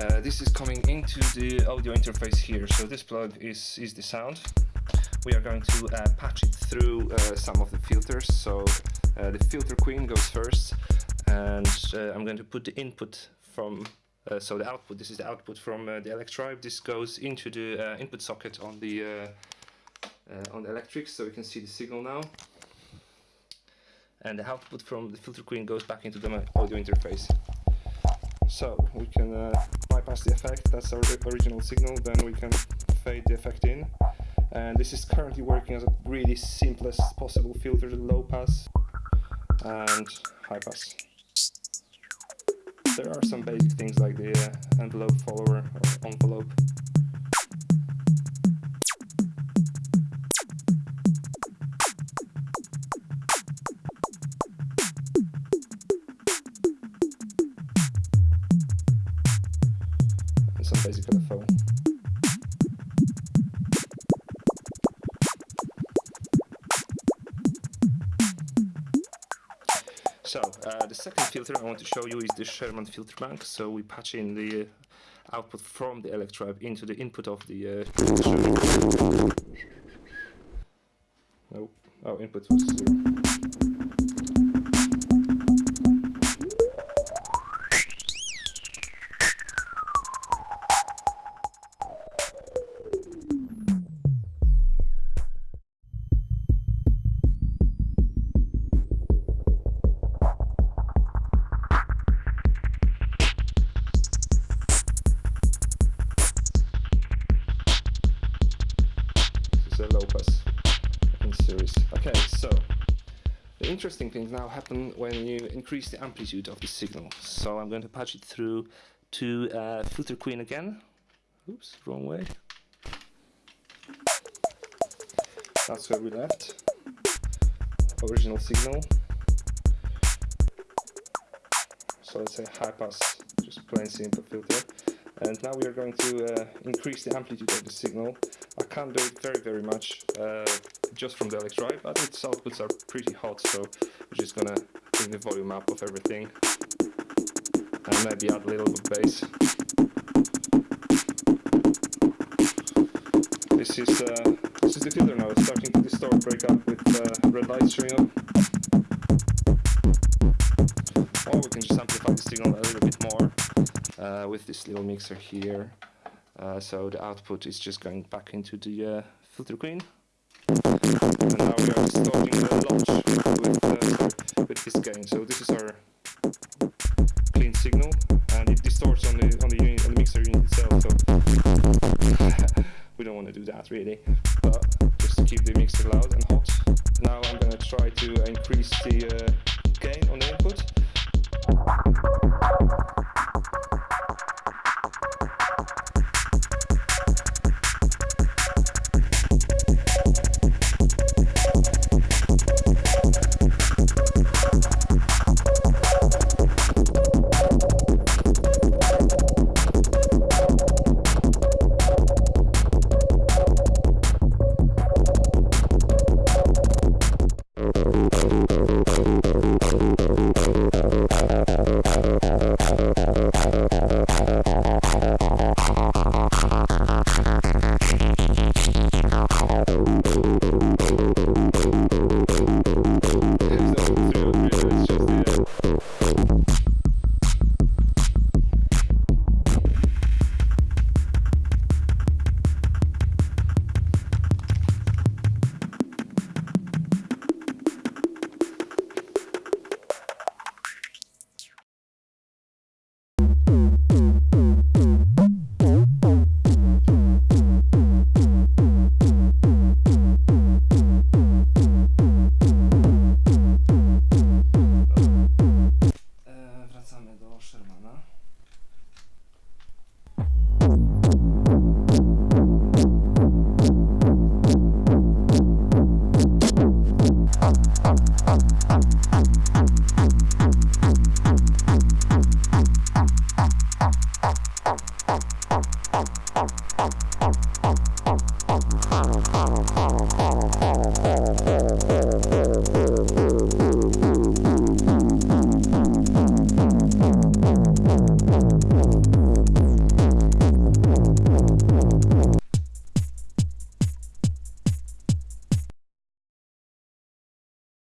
Uh, this is coming into the audio interface here. So this plug is, is the sound. We are going to uh, patch it through uh, some of the filters. So uh, the filter queen goes first and uh, I'm going to put the input from uh, so the output, this is the output from uh, the Electribe. This goes into the uh, input socket on the on the electric, so we can see the signal now. And the output from the filter queen goes back into the audio interface. So we can bypass the effect. That's our original signal. Then we can fade the effect in. And this is currently working as a really simplest possible filter, low pass and high pass there are some basic things like the uh, envelope follower or envelope. And some basic LFO. So uh, the second filter I want to show you is the Sherman filter bank. So we patch in the output from the Electribe into the input of the. Uh. Oh, input was zero. In series. Okay, so the interesting things now happen when you increase the amplitude of the signal. So I'm going to patch it through to uh, filter queen again. Oops, wrong way. That's where we left. Original signal. So let's say high pass, just plain simple filter. And now we are going to uh, increase the amplitude of the signal can't do it very very much uh, just from the Electribe, but its outputs are pretty hot, so we're just gonna bring the volume up of everything and maybe add a little bit of bass. This is uh, this is the filter now, it's starting to distort, break up with uh, red showing up. Or we can just amplify the signal a little bit more uh, with this little mixer here. Uh, so the output is just going back into the uh, filter queen. And now we are starting the launch with, uh, with this gain. So this is our clean signal and it distorts on the on the, unit, on the mixer unit itself. So we don't want to do that really, but just to keep the mixer loud and hot. Now I'm gonna try to increase the uh, gain on the input. Follow, follow, follow, follow.